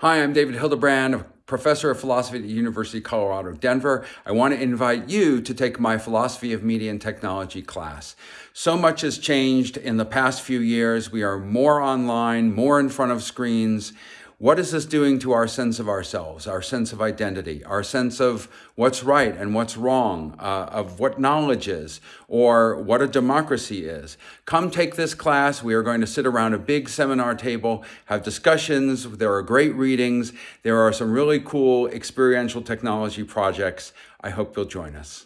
Hi, I'm David Hildebrand, professor of philosophy at the University of Colorado, Denver. I want to invite you to take my philosophy of media and technology class. So much has changed in the past few years. We are more online, more in front of screens. What is this doing to our sense of ourselves, our sense of identity, our sense of what's right and what's wrong, uh, of what knowledge is, or what a democracy is? Come take this class. We are going to sit around a big seminar table, have discussions. There are great readings. There are some really cool experiential technology projects. I hope you'll join us.